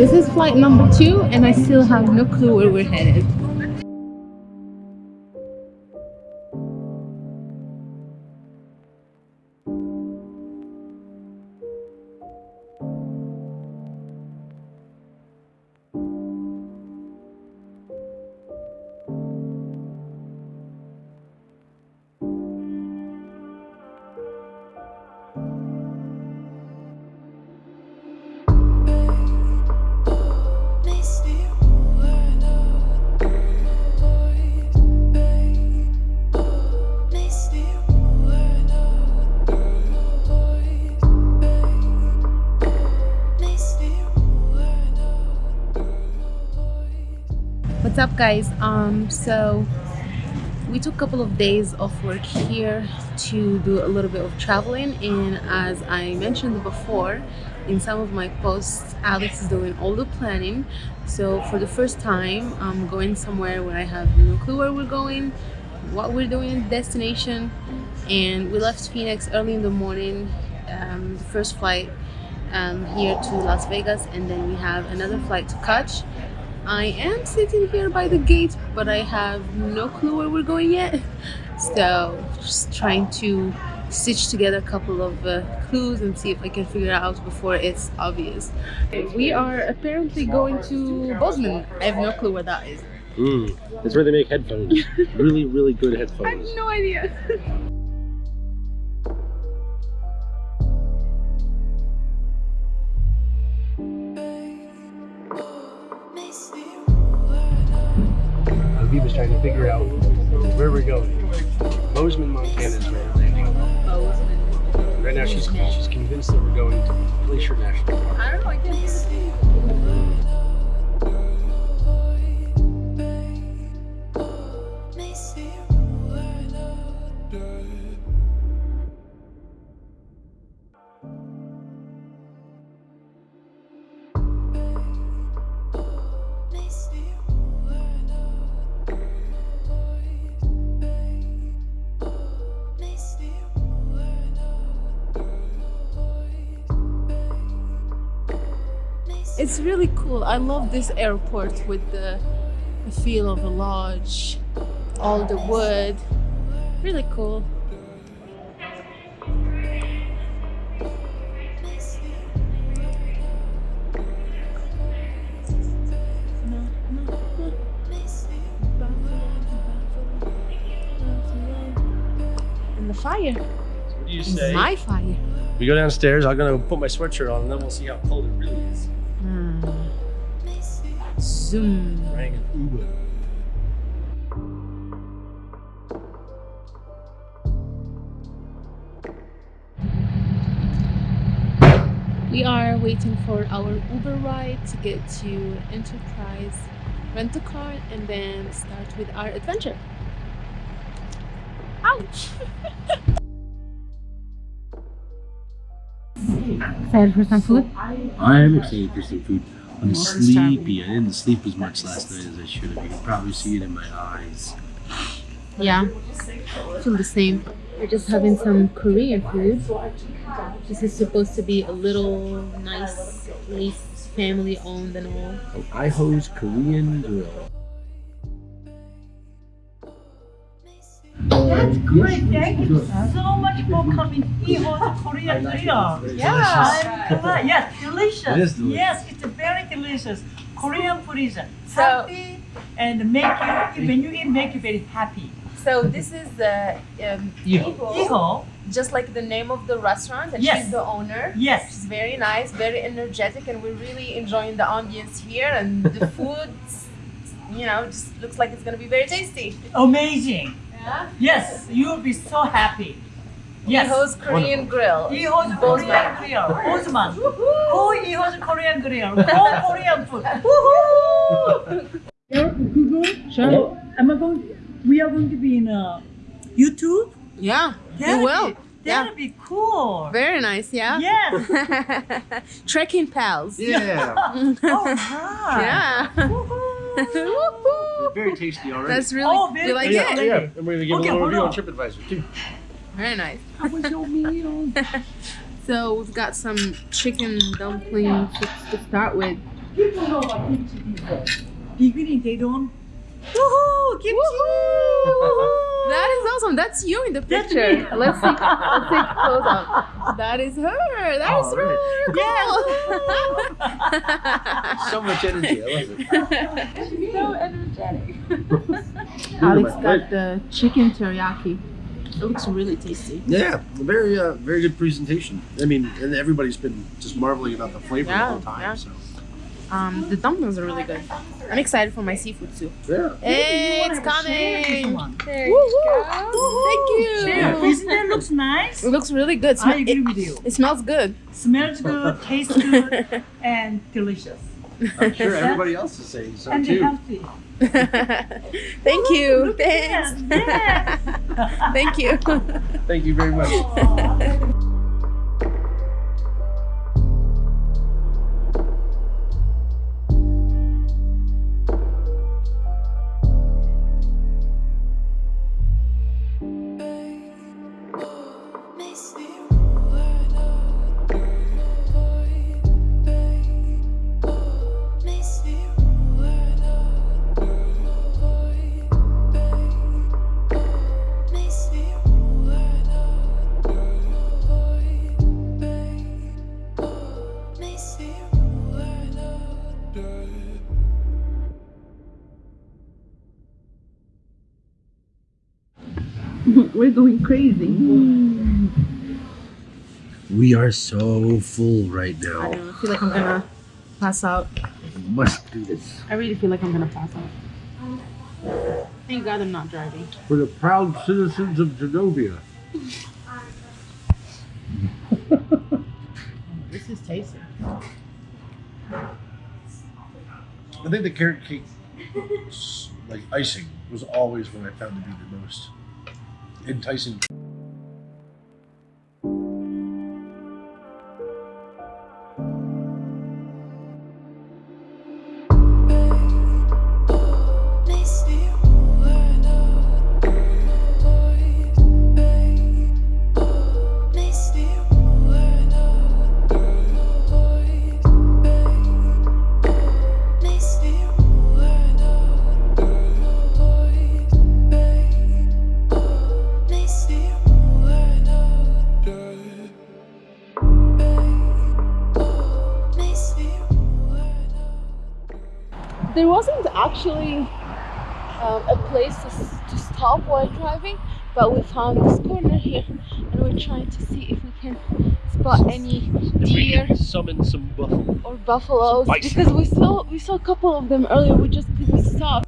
This is flight number two and I still have no clue where we're headed. Up guys? Um so we took a couple of days off work here to do a little bit of traveling and as i mentioned before in some of my posts alex is doing all the planning. So for the first time i'm going somewhere where i have no clue where we're going what we're doing destination and we left phoenix early in the morning um, the first flight um, here to las vegas and then we have another flight to catch I am sitting here by the gate, but I have no clue where we're going yet. So just trying to stitch together a couple of uh, clues and see if I can figure it out before it's obvious. We are apparently going to Bozeman. I have no clue where that is. Mm, that's where they make headphones. really, really good headphones. I have no idea. She's she's convinced that we're going to Glacier National Park. I don't know, I It's really cool. I love this airport with the, the feel of a lodge, all the wood. Really cool. And the fire. What do you say? my fire. We go downstairs. I'm gonna put my sweatshirt on, and then we'll see how cold it really is. Zoom. Rang an Uber. We are waiting for our Uber ride to get to Enterprise rent a car and then start with our adventure. Ouch! Excited for some food? I am excited for some food. I'm sleepy. I didn't sleep as much last night as I should have. You can probably see it in my eyes. Yeah, I feel the same. We're just having some Korean food. This is supposed to be a little nice place, family owned and all. Oh, Iho's Korean Grill. That's great. Thank you so much for coming here on Korean Grill. Yeah. I'm glad. Yes, delicious. It is delicious. Yes, it's very delicious. Korean food is healthy and make you when you eat make you very happy. So this is the um, Iho. just like the name of the restaurant, and Yes. she's the owner. Yes. She's very nice, very energetic, and we're really enjoying the ambience here. And the food, you know, just looks like it's gonna be very tasty. Amazing. Yeah. Yes, you will be so happy. Yes. Iho's Korean Grill. Iho's Bozeman. Korean Grill. Bozeman. Go Iho's Korean Grill. Go Korean food. Woohoo! Google. Sure. Am I going? We are going to be in uh, YouTube. Yeah, That'd you will. Be, that'd be cool. Very nice. Yeah. Yes. Trekking pals. Yeah. oh, right. Yeah. Woohoo. Woohoo. Very tasty already. That's really. Oh, very you like oh, yeah, it? yeah. And we're gonna give Okay, a little review on on. TripAdvisor too. Very nice. How was your meal? So we've got some chicken dumplings to, to start with. People know about kimchi people. Beginning, they don't. Woohoo! Kimchi! That is awesome. That's you in the picture. Let's see. Let's take a close up. That is her. That is Oh, really cool. So much energy. I love it. so energetic. Alex got the chicken teriyaki. It looks really tasty. Yeah, very uh, very good presentation. I mean, and everybody's been just marveling about the flavor Yeah, the whole time. yeah. So Um, the dumplings are really good. I'm excited for my seafood soup. yeah. Hey, it's Share this coming! one. Woohoo! Thank you. Yeah, isn't that looks nice? It looks really good. I agree it, with you. it smells good. Smells good, tastes good, and delicious. I'm sure everybody else is saying so and too. healthy. Thank you. Thanks. that. Thank you. Thank you very much. We're going crazy. Hmm. We are so full right I now. know. I feel like I'm gonna pass out. Must do this I really feel like I'm gonna pass out. Thank God I'm not driving. for the proud citizens of Genovia. This is tasty. I think the carrot cake, like icing, was always what I found to be the most enticing. There wasn't actually um, a place to, to stop while driving, but we found this corner here and we're trying to see if we can spot any deer summon some buffalo. or buffaloes because we saw we saw a couple of them earlier we just couldn't stop